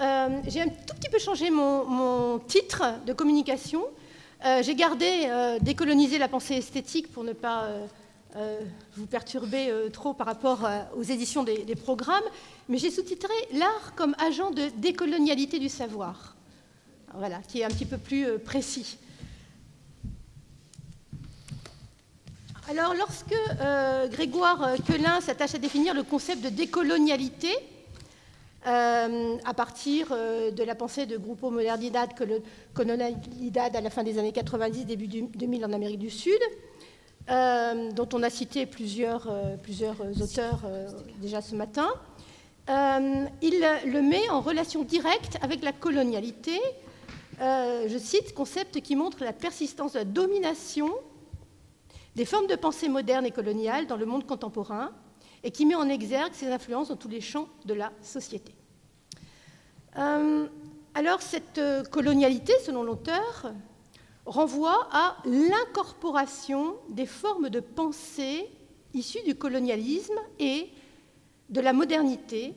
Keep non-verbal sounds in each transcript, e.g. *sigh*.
Euh, j'ai un tout petit peu changé mon, titre de communication. Euh, j'ai gardé euh, décoloniser la pensée esthétique pour ne pas vous perturber trop par rapport aux éditions des, programmes, mais j'ai sous-titré l'art comme agent de décolonialité du savoir. Voilà, qui est un petit peu plus précis. Alors, lorsque Grégoire Quelin s'attache à définir le concept de décolonialité, euh, à partir euh, de la pensée de Grupo Modernidad, Colonialidad à la fin des années 90, début 2000 en Amérique du Sud, euh, dont on a cité plusieurs, auteurs déjà ce matin. il le met en relation directe avec la colonialité. je cite, concept qui montre la persistance de la domination des formes de pensée modernes et coloniales dans le monde contemporain, et qui met en exergue ses influences dans tous les champs de la société. Euh, alors cette euh, colonialité, selon l'auteur, renvoie à l'incorporation des formes de pensée issues du colonialisme et de la modernité,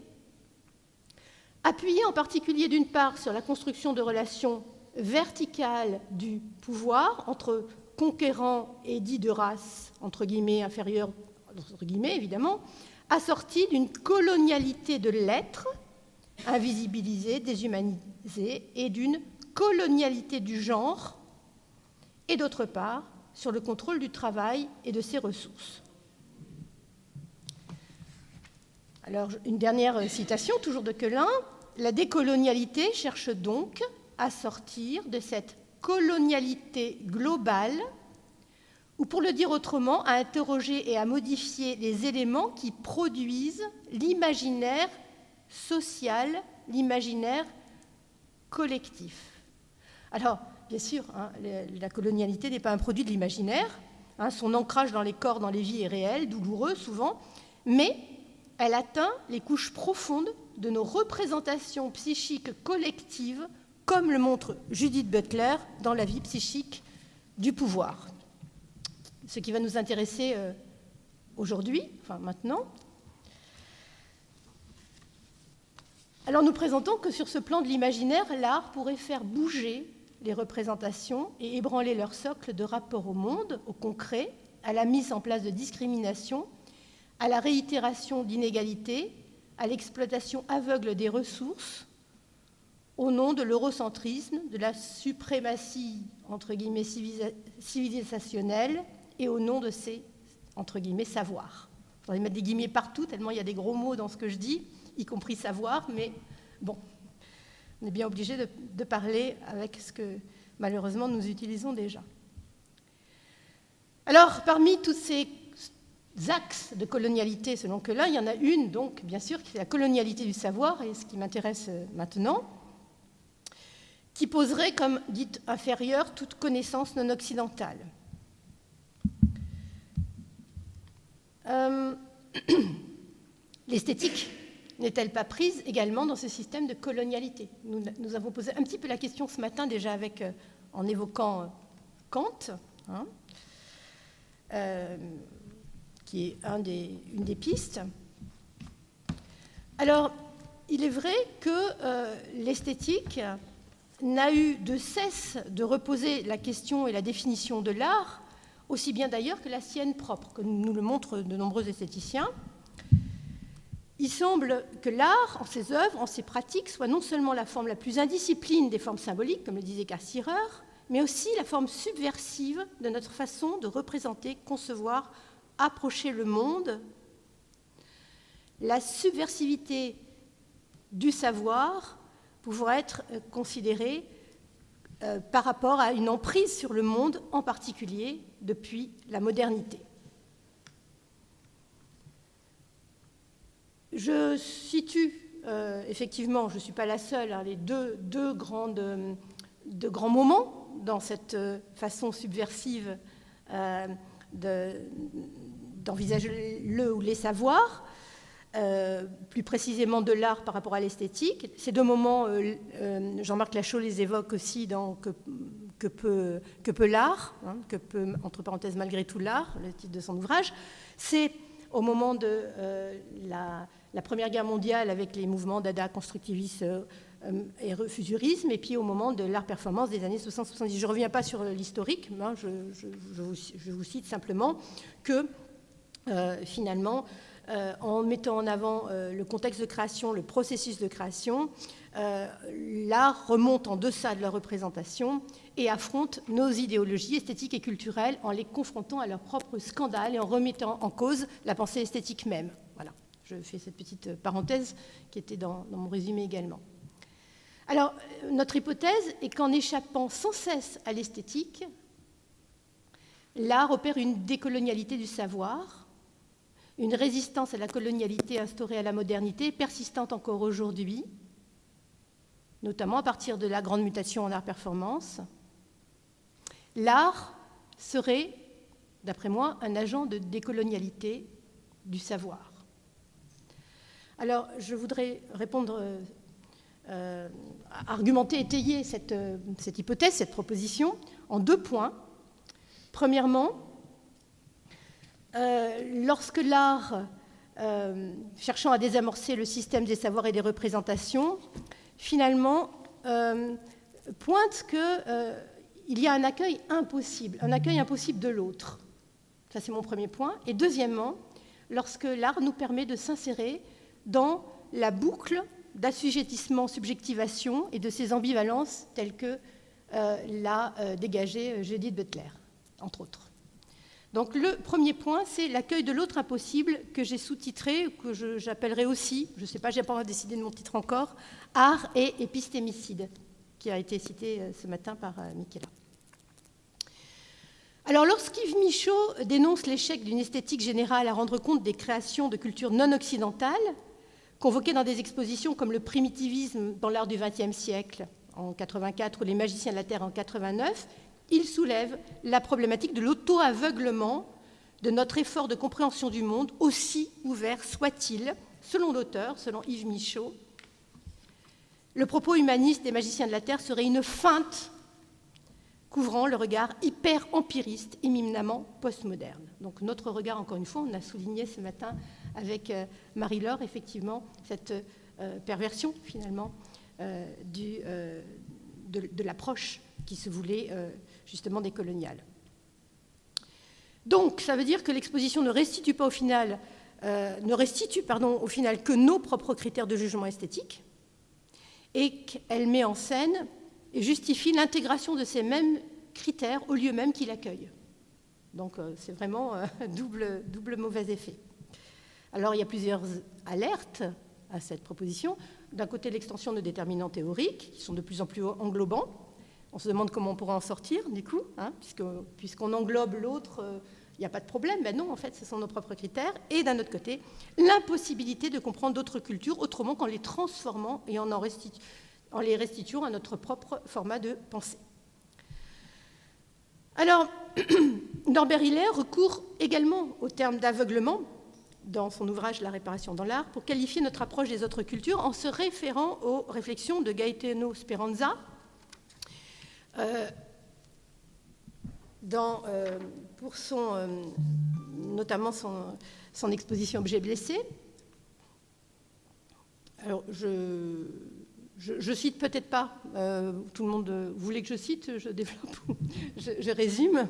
appuyée en particulier d'une part sur la construction de relations verticales du pouvoir entre conquérants et dits de race, entre guillemets, inférieure entre guillemets évidemment, assortie d'une colonialité de l'être, invisibilisée, déshumanisée, et d'une colonialité du genre, et d'autre part, sur le contrôle du travail et de ses ressources. Alors, une dernière citation, toujours de Quelin. La décolonialité cherche donc à sortir de cette colonialité globale ou pour le dire autrement, à interroger et à modifier les éléments qui produisent l'imaginaire social, l'imaginaire collectif. Alors, bien sûr, hein, la colonialité n'est pas un produit de l'imaginaire, hein, son ancrage dans les corps, dans les vies est réel, douloureux souvent, mais elle atteint les couches profondes de nos représentations psychiques collectives, comme le montre Judith Butler dans La vie psychique du pouvoir ce qui va nous intéresser euh, aujourd'hui, enfin maintenant. Alors nous présentons que sur ce plan de l'imaginaire, l'art pourrait faire bouger les représentations et ébranler leur socle de rapport au monde, au concret, à la mise en place de discrimination, à la réitération d'inégalités, à l'exploitation aveugle des ressources, au nom de l'eurocentrisme, de la suprématie entre guillemets civilisationnelle et au nom de ces, entre guillemets, savoirs. Je voudrais mettre des guillemets partout, tellement il y a des gros mots dans ce que je dis, y compris savoir, mais bon, on est bien obligé de, parler avec ce que malheureusement nous utilisons déjà. Alors, parmi tous ces axes de colonialité, selon que là, il y en a une, donc, bien sûr, qui est la colonialité du savoir, et ce qui m'intéresse euh, maintenant, qui poserait comme dite inférieure toute connaissance non occidentale. Euh, *clears throat* l'esthétique n'est-elle pas prise également dans ce système de colonialité? Nous, avons posé un petit peu la question ce matin déjà avec, euh, en évoquant euh, Kant, hein, qui est une des pistes. Alors, il est vrai que l'esthétique n'a eu de cesse de reposer la question et la définition de l'art aussi bien d'ailleurs que la sienne propre, comme nous le montrent de nombreux esthéticiens. Il semble que l'art, en ses œuvres, en ses pratiques, soit non seulement la forme la plus indiscipline des formes symboliques, comme le disait Cassirer, mais aussi la forme subversive de notre façon de représenter, concevoir, approcher le monde. La subversivité du savoir pouvant être considérée euh, par rapport à une emprise sur le monde, en particulier depuis la modernité. Je situe, euh, effectivement, je ne suis pas la seule, hein, les deux, deux grands moments dans cette euh, façon subversive d'envisager le ou les savoirs. Euh, plus précisément de l'art par rapport à l'esthétique. Ces deux moments, euh, euh, Jean-Marc Lachaud les évoque aussi dans Que, que peut, que peut l'art, hein, que peut, entre parenthèses, malgré tout l'art, le titre de son ouvrage. C'est au moment de la, Première Guerre mondiale avec les mouvements dada, constructivisme et refusurisme, et puis au moment de l'art performance des années 60-70. Je ne reviens pas sur l'historique, hein, je, je, vous, cite simplement que finalement, en mettant en avant le contexte de création, le processus de création, l'art remonte en deçà de la représentation et affrontent nos idéologies esthétiques et culturelles en les confrontant à leurs propres scandales et en remettant en cause la pensée esthétique même. Voilà, je fais cette petite parenthèse qui était dans, mon résumé également. Alors, notre hypothèse est qu'en échappant sans cesse à l'esthétique, l'art opère une décolonialité du savoir, une résistance à la colonialité instaurée à la modernité, persistante encore aujourd'hui, notamment à partir de la grande mutation en art performance, L'art serait, d'après moi, un agent de décolonialité du savoir. Alors, je voudrais répondre, euh, argumenter, étayer cette, cette, hypothèse, cette proposition, en deux points. Premièrement, euh, lorsque l'art, euh, cherchant à désamorcer le système des savoirs et des représentations, finalement pointe que il y a un accueil impossible, un accueil impossible de l'autre. Ça, c'est mon premier point. Et deuxièmement, lorsque l'art nous permet de s'insérer dans la boucle d'assujettissement, subjectivation et de ces ambivalences telles que euh, l'a euh, dégagé euh, Judith Butler, entre autres. Donc le premier point, c'est l'accueil de l'autre impossible que j'ai sous-titré, que j'appellerai aussi, je ne sais pas, j'ai pas décidé de mon titre encore, art et épistémicide, qui a été cité ce matin par Michela. Alors, lorsqu'Yves Michaud dénonce l'échec d'une esthétique générale à rendre compte des créations de cultures non occidentales, convoquées dans des expositions comme le primitivisme dans l'art du XXe siècle en 84 ou les magiciens de la Terre en 89, il soulève la problématique de l'auto-aveuglement de notre effort de compréhension du monde, aussi ouvert soit-il, selon l'auteur, selon Yves Michaud. Le propos humaniste des magiciens de la Terre serait une feinte couvrant le regard hyper empiriste, éminemment postmoderne. Donc notre regard, encore une fois, on a souligné ce matin avec euh, Marie-Laure, effectivement, cette euh, perversion, finalement, euh, de, l'approche qui se voulait justement décoloniale. Donc, ça veut dire que l'exposition ne restitue pas pardon, au final que nos propres critères de jugement esthétique, et qu'elle met en scène et justifie l'intégration de ces mêmes critères au lieu même qu'il accueille. Donc euh, c'est vraiment un euh, *laughs* double, double mauvais effet. Alors il y a plusieurs alertes à cette proposition. D'un côté, l'extension de déterminants théoriques, qui sont de plus en plus englobants. On se demande comment on pourra en sortir, du coup, hein, puisqu'on englobe l'autre, euh, il n'y a pas de problème. Ben non, en fait, ce sont nos propres critères. Et d'un autre côté, l'impossibilité de comprendre d'autres cultures autrement qu'en les transformant et en les restituant à notre propre format de pensée. Alors, *clears throat* Norbert Hiller recourt également au terme d'aveuglement dans son ouvrage La réparation dans l'art pour qualifier notre approche des autres cultures en se référant aux réflexions de Gaetano Speranza euh, euh, pour euh, notamment son, exposition Objet blessé. Alors, je, je, cite peut-être pas, tout le monde voulait que je cite, je développe, *laughs* je, résume.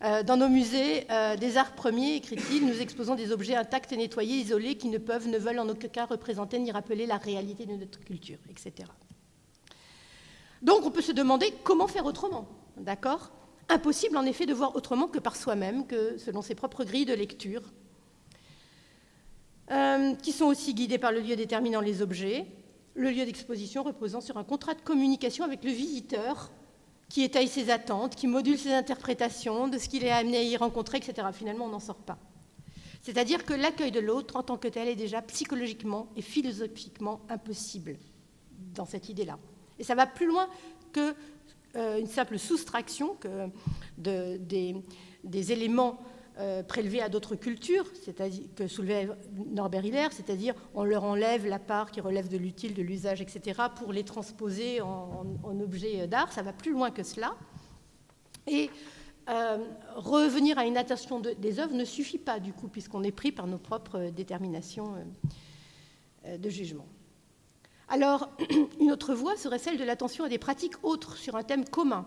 Dans nos musées des arts premiers, écrit-il, nous exposons des objets intacts et nettoyés, isolés, qui ne peuvent, ne veulent en aucun cas représenter ni rappeler la réalité de notre culture, etc. Donc on peut se demander comment faire autrement, d'accord? Impossible en effet de voir autrement que par soi-même, que selon ses propres grilles de lecture, qui sont aussi guidées par le lieu déterminant les objets, le lieu d'exposition reposant sur un contrat de communication avec le visiteur qui étaye ses attentes, qui module ses interprétations de ce qu'il est amené à y rencontrer, etc. Finalement, on n'en sort pas. C'est-à-dire que l'accueil de l'autre en tant que tel est déjà psychologiquement et philosophiquement impossible dans cette idée-là. Et ça va plus loin qu'une euh, simple soustraction des éléments euh, prélevés à d'autres cultures, c'est-à-dire que soulevait Norbert Hiller, c'est-à-dire on leur enlève la part qui relève de l'utile, de l'usage, etc., pour les transposer en, objets d'art. Ça va plus loin que cela. Et euh, revenir à une attention des œuvres ne suffit pas, du coup, puisqu'on est pris par nos propres déterminations de jugement. Alors, *clears throat* une autre voie serait celle de l'attention à des pratiques autres sur un thème commun,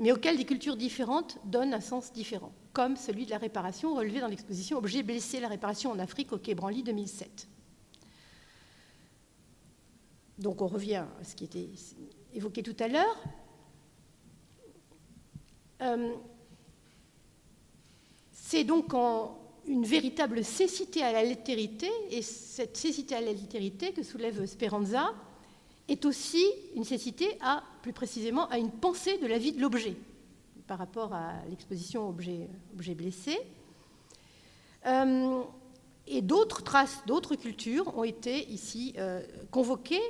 mais auxquelles des cultures différentes donnent un sens différent, comme celui de la réparation relevé dans l'exposition Objets blessés, la réparation en Afrique au Quai Branly 2007. Donc on revient à ce qui était évoqué tout à l'heure. Euh, c'est donc en une véritable cécité à la littérité, et cette cécité à la littérité que soulève Speranza est aussi une cécité à, plus précisément, à une pensée de la vie de l'objet, par rapport à l'exposition objet, objet blessé. Euh, et d'autres traces d'autres cultures ont été ici euh, convoquées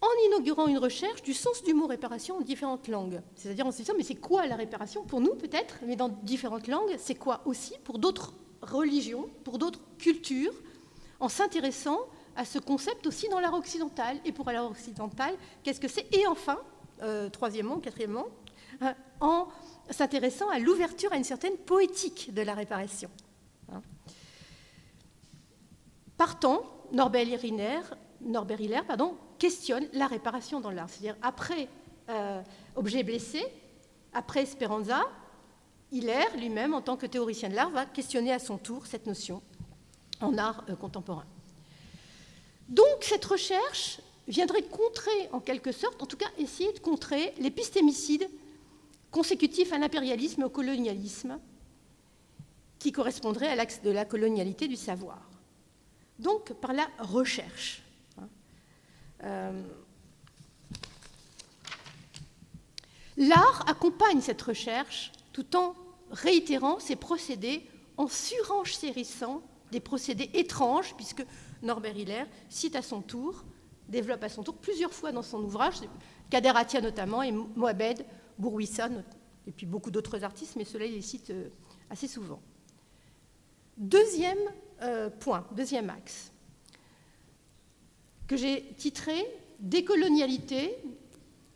en inaugurant une recherche du sens du mot réparation en différentes langues. C'est-à-dire en se disant, mais c'est quoi la réparation? Pour nous, peut-être, mais dans différentes langues, c'est quoi aussi? Pour d'autres religions, pour d'autres cultures, en s'intéressant à ce concept aussi dans l'art occidental. Et pour l'art occidental, qu'est-ce que c'est? Et enfin, euh, troisièmement, quatrièmement, euh, en s'intéressant à l'ouverture à une certaine poétique de la réparation. Hein. Partant, Norbert Hiller, Norbert pardon, questionne la réparation dans l'art. C'est-à-dire, après euh, Objet blessé, après Speranza, Hiller lui-même, en tant que théoricien de l'art, va questionner à son tour cette notion en art euh, contemporain. Donc, cette recherche viendrait contrer, en quelque sorte, en tout cas essayer de contrer l'épistémicide consécutif à l'impérialisme et au colonialisme, qui correspondrait à l'axe de la colonialité du savoir. Donc, par la recherche. Euh, l'art accompagne cette recherche tout en réitérant ses procédés, en surenchérissant des procédés étranges, puisque Norbert Hiller cite à son tour, développe à son tour plusieurs fois dans son ouvrage, Kader Atia notamment, et Moabed, Bourouissa, et puis beaucoup d'autres artistes, mais cela il les cite euh, assez souvent. Deuxième euh, point, deuxième axe que j'ai titré Décolonialité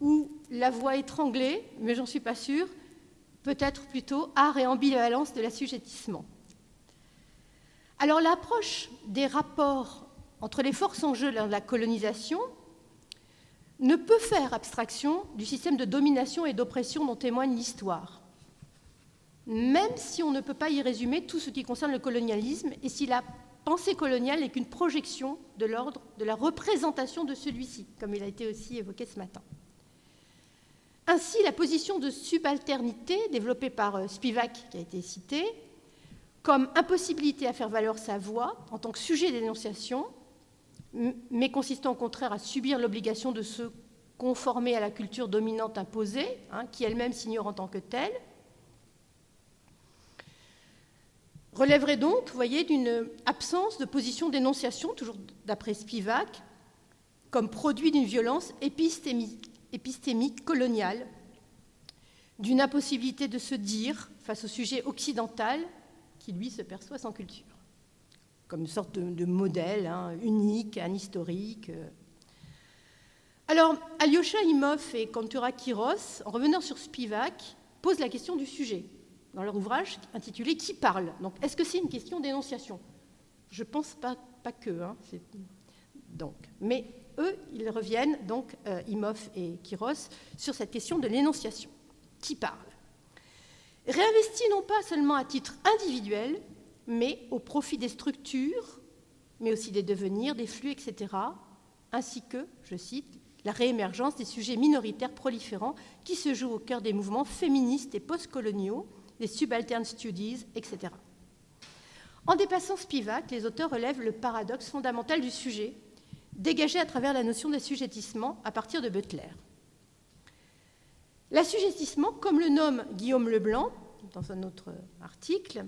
ou la voix étranglée, mais j'en suis pas sûre, peut-être plutôt art et ambivalence de l'assujettissement. Alors l'approche des rapports entre les forces en jeu dans la colonisation ne peut faire abstraction du système de domination et d'oppression dont témoigne l'histoire, même si on ne peut pas y résumer tout ce qui concerne le colonialisme et si la pensée coloniale n'est qu'une projection de l'ordre de la représentation de celui-ci, comme il a été aussi évoqué ce matin. Ainsi, la position de subalternité développée par euh, Spivak, qui a été cité, comme impossibilité à faire valoir sa voix en tant que sujet d'énonciation, mais consistant au contraire à subir l'obligation de se conformer à la culture dominante imposée, hein, qui elle-même s'ignore en tant que telle, relèverait donc, vous voyez, d'une absence de position d'énonciation, toujours d'après Spivak, comme produit d'une violence épistémique, épistémique coloniale, d'une impossibilité de se dire face au sujet occidental qui, lui, se perçoit sans culture, comme une sorte de, modèle hein, unique, historique. Alors, Alyosha Imov et Kantura Kiros, en revenant sur Spivak, posent la question du sujet dans leur ouvrage intitulé Qui parle? Donc, est-ce que c'est une question d'énonciation? Je pense pas, pas que. Hein, donc, mais eux, ils reviennent, donc euh, Imhoff et Kiros, sur cette question de l'énonciation. Qui parle? Réinvesti non pas seulement à titre individuel, mais au profit des structures, mais aussi des devenirs, des flux, etc., ainsi que, je cite, la réémergence des sujets minoritaires proliférants qui se jouent au cœur des mouvements féministes et postcoloniaux, des subaltern studies, etc. En dépassant Spivak, les auteurs relèvent le paradoxe fondamental du sujet, dégagé à travers la notion d'assujettissement à partir de Butler. L'assujettissement, comme le nomme Guillaume Leblanc dans un autre article,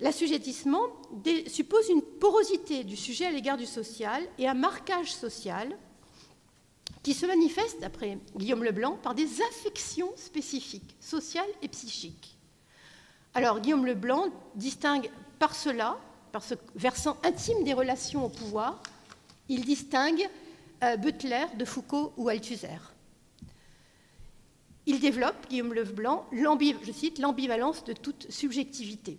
l'assujettissement suppose une porosité du sujet à l'égard du social et un marquage social qui se manifeste, d'après Guillaume Leblanc, par des affections spécifiques, sociales et psychiques. Alors Guillaume Leblanc distingue par cela, par ce versant intime des relations au pouvoir, il distingue euh, Butler de Foucault ou Althusser. Il développe, Guillaume Leblanc, je cite, l'ambivalence de toute subjectivité.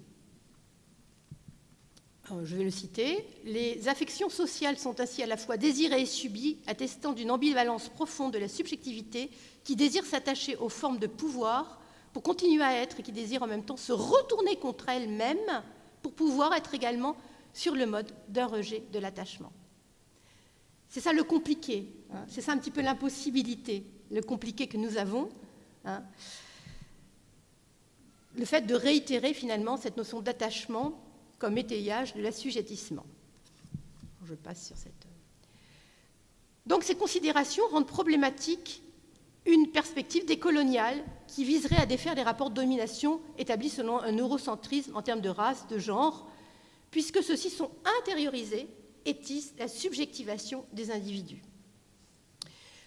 je vais le citer. Les affections sociales sont ainsi à la fois désirées et subies, attestant d'une ambivalence profonde de la subjectivité qui désire s'attacher aux formes de pouvoir pour continuer à être et qui désire en même temps se retourner contre elle-même pour pouvoir être également sur le mode d'un rejet de l'attachement. C'est ça le compliqué, hein. c'est ça un petit peu l'impossibilité, le compliqué que nous avons, Hein. le fait de réitérer finalement cette notion d'attachement comme étayage de l'assujettissement. Je passe sur cette. Donc ces considérations rendent problématique une perspective décoloniale qui viserait à défaire les rapports de domination établis selon un eurocentrisme en termes de race, de genre, puisque ceux-ci sont intériorisés la subjectivation des individus.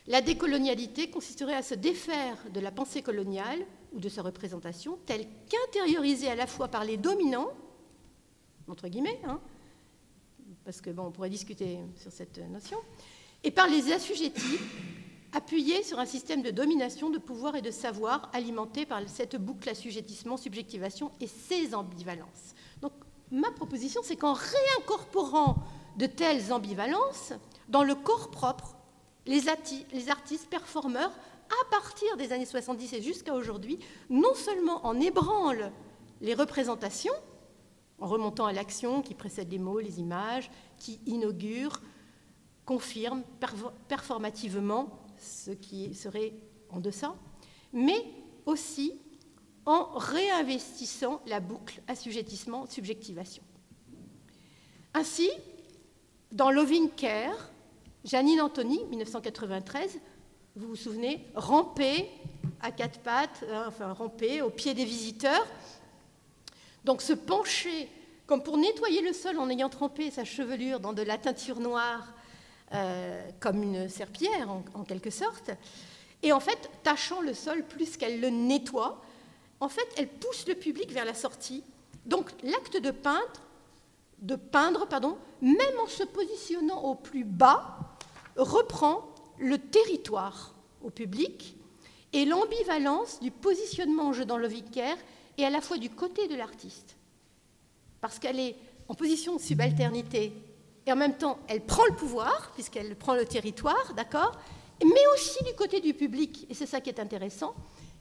La décolonialité consisterait à se défaire de la pensée coloniale ou de sa représentation, telle qu'intériorisée à la fois par les dominants, entre guillemets, hein, parce que bon, on pourrait discuter sur cette notion, et par les assujettis, appuyés sur un système de domination, de pouvoir et de savoir alimenté par cette boucle assujettissement, subjectivation et ses ambivalences. Donc, ma proposition, c'est qu'en réincorporant de telles ambivalences dans le corps propre les, artistes performeurs, à partir des années 70 et jusqu'à aujourd'hui, non seulement en ébranlent les représentations, en remontant à l'action qui précède les mots, les images, qui inaugure, confirme performativement ce qui serait en deçà, mais aussi en réinvestissant la boucle assujettissement-subjectivation. Ainsi, dans Loving Care, Janine Anthony, 1993, vous vous souvenez, ramper à quatre pattes, hein, enfin ramper au pied des visiteurs. Donc se pencher comme pour nettoyer le sol en ayant trempé sa chevelure dans de la teinture noire, euh, comme une serpillière en, quelque sorte. Et en fait, tachant le sol plus qu'elle le nettoie, en fait, elle pousse le public vers la sortie. Donc l'acte de peindre, de peindre, pardon, même en se positionnant au plus bas, reprend le territoire au public et l'ambivalence du positionnement en jeu dans le vicaire est à la fois du côté de l'artiste, parce qu'elle est en position de subalternité et en même temps elle prend le pouvoir, puisqu'elle prend le territoire, d'accord Mais aussi du côté du public, et c'est ça qui est intéressant,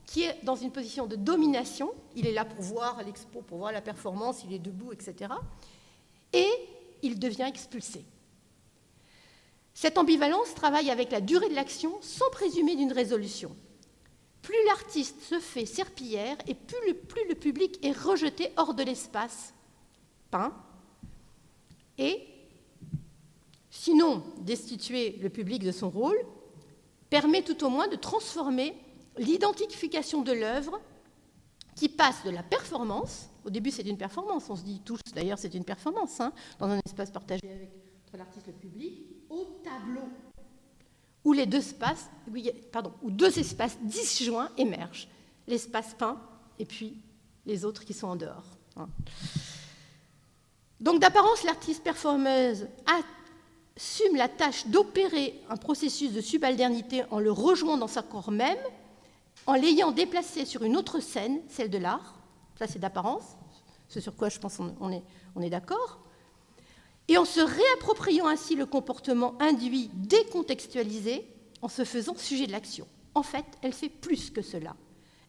qui est dans une position de domination, il est là pour voir l'expo, pour voir la performance, il est debout, etc. Il devient expulsé. Cette ambivalence travaille avec la durée de l'action sans présumer d'une résolution. Plus l'artiste se fait serpillière et plus le, plus le public est rejeté hors de l'espace peint, et sinon destituer le public de son rôle, permet tout au moins de transformer l'identification de l'œuvre qui passe de la performance, au début c'est une performance, on se dit tous d'ailleurs c'est une performance, hein, dans un espace partagé avec, entre l'artiste et le public, au tableau où les deux espaces, pardon, où deux espaces disjoints émergent, l'espace peint et puis les autres qui sont en dehors. Hein. Donc d'apparence, l'artiste performeuse assume la tâche d'opérer un processus de subalternité en le rejoignant dans sa corps même, en l'ayant déplacé sur une autre scène, celle de l'art. Ça, c'est d'apparence, ce sur quoi je pense on est, on est d'accord et en se réappropriant ainsi le comportement induit décontextualisé en se faisant sujet de l'action. En fait, elle fait plus que cela.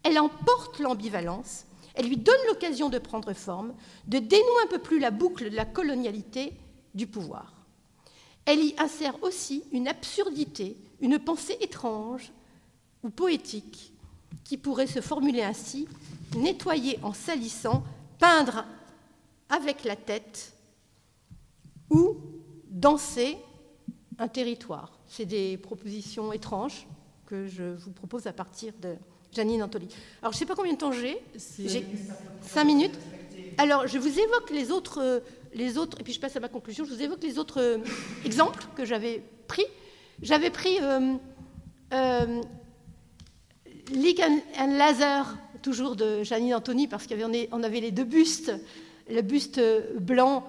Elle emporte l'ambivalence, elle lui donne l'occasion de prendre forme, de dénouer un peu plus la boucle de la colonialité du pouvoir. Elle y insère aussi une absurdité, une pensée étrange ou poétique qui pourrait se formuler ainsi, nettoyer en salissant, peindre avec la tête, ou danser un territoire. C'est des propositions étranges que je vous propose à partir de Janine Antoli. Alors, je ne sais pas combien de temps j'ai. J'ai cinq minutes. Alors, je vous évoque les autres, les autres, et puis je passe à ma conclusion. Je vous évoque les autres euh, exemples que j'avais pris. J'avais pris euh, euh, and Laser, toujours de Janine Antoni, parce qu'on avait les deux bustes, le buste blanc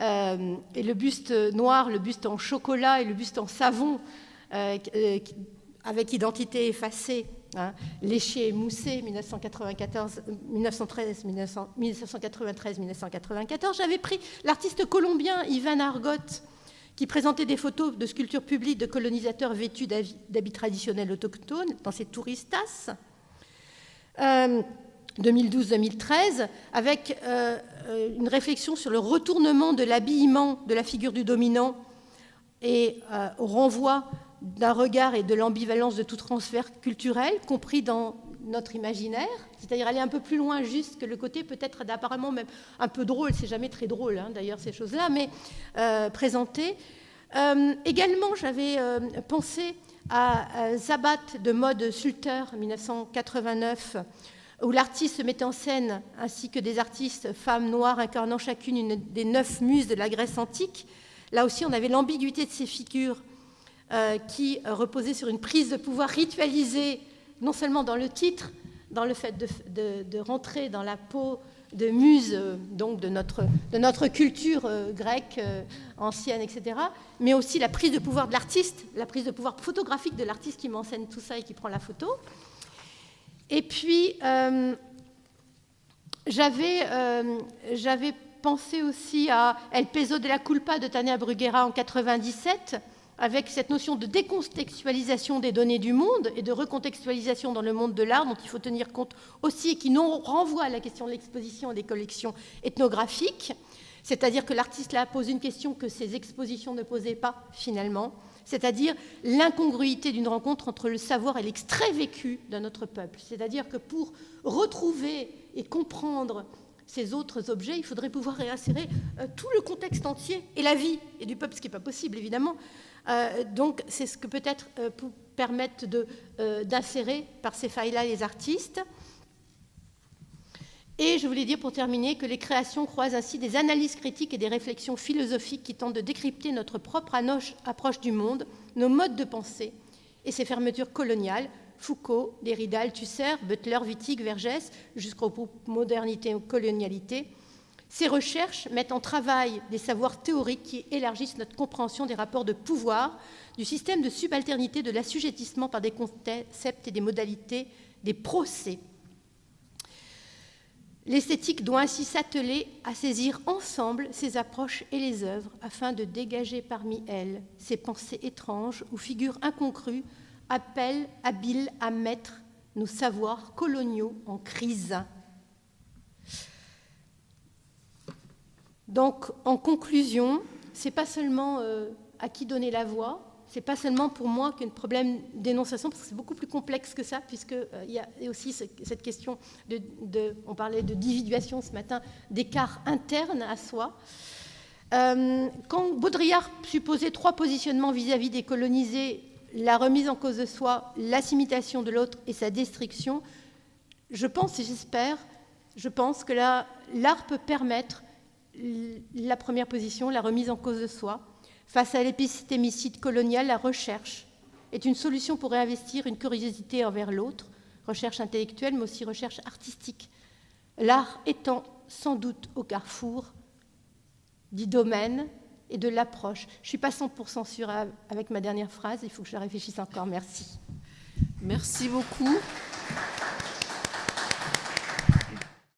euh, et le buste noir, le buste en chocolat et le buste en savon, euh, euh, avec identité effacée Hein, Léché et Moussé, 1994, 1913, 1993, 1994. J'avais pris l'artiste colombien Ivan Argot, qui présentait des photos de sculptures publiques de colonisateurs vêtus d'habits traditionnels autochtones dans ses touristas. 2012-2013, avec euh, euh, une réflexion sur le retournement de l'habillement de la figure du dominant et euh, au renvoi d'un regard et de l'ambivalence de tout transfert culturel, compris dans notre imaginaire, c'est-à-dire aller un peu plus loin juste que le côté peut-être d'apparemment même un peu drôle, c'est jamais très drôle hein, d'ailleurs ces choses-là, mais euh, présenter. Euh, également, j'avais euh, pensé à Zabat de mode Sulter 1989, où l'artiste mettait en scène, ainsi que des artistes femmes noires incarnant chacune une des neuf muses de la Grèce antique. Là aussi, on avait l'ambiguïté de ces figures qui reposait sur une prise de pouvoir ritualisée, non seulement dans le titre, dans le fait de, rentrer dans la peau de muse euh, donc de notre, de notre culture euh, grecque ancienne, etc., mais aussi la prise de pouvoir de l'artiste, la prise de pouvoir photographique de l'artiste qui m'enseigne tout ça et qui prend la photo. Et puis, j'avais pensé aussi à El peso de la culpa de Tania Bruguera en 97, avec cette notion de décontextualisation des données du monde et de recontextualisation dans le monde de l'art dont il faut tenir compte aussi et qui nous renvoie à la question de l'exposition des collections ethnographiques. C'est-à-dire que l'artiste là pose une question que ces expositions ne posaient pas finalement, c'est-à-dire l'incongruité d'une rencontre entre le savoir et l'extrait vécu d'un autre peuple. C'est-à-dire que pour retrouver et comprendre ces autres objets, il faudrait pouvoir réinsérer euh, tout le contexte entier et la vie et du peuple, ce qui n'est pas possible évidemment, donc c'est ce que peut-être euh, pour permettre euh, d'insérer par ces failles-là les artistes. Et je voulais dire pour terminer que les créations croisent ainsi des analyses critiques et des réflexions philosophiques qui tentent de décrypter notre propre approche du monde, nos modes de pensée et ces fermetures coloniales, Foucault, Derrida, Althusser, Butler, Wittig, Vergès, jusqu'au modernité ou colonialité, ces recherches mettent en travail des savoirs théoriques qui élargissent notre compréhension des rapports de pouvoir, du système de subalternité, de l'assujettissement par des concepts et des modalités, des procès. L'esthétique doit ainsi s'atteler à saisir ensemble ces approches et les œuvres afin de dégager parmi elles ces pensées étranges ou figures incongrues, appels habiles à mettre nos savoirs coloniaux en crise. Donc, en conclusion, ce n'est pas seulement euh, à qui donner la voix, c'est pas seulement pour moi qu'un problème d'énonciation, parce que c'est beaucoup plus complexe que ça, puisqu'il euh, y a aussi cette question de, on parlait de dividuation ce matin, d'écart interne à soi. Euh, quand Baudrillard supposait trois positionnements vis-à-vis des colonisés, la remise en cause de soi, l'assimilation de l'autre et sa destruction, je pense et j'espère, je pense que l'art peut permettre la première position, la remise en cause de soi. Face à l'épistémicide colonial, la recherche est une solution pour réinvestir une curiosité envers l'autre, recherche intellectuelle, mais aussi recherche artistique. L'art étant sans doute au carrefour du domaine et de l'approche. Je ne suis pas 100% sûre avec ma dernière phrase, il faut que je réfléchisse encore. Merci. Merci beaucoup.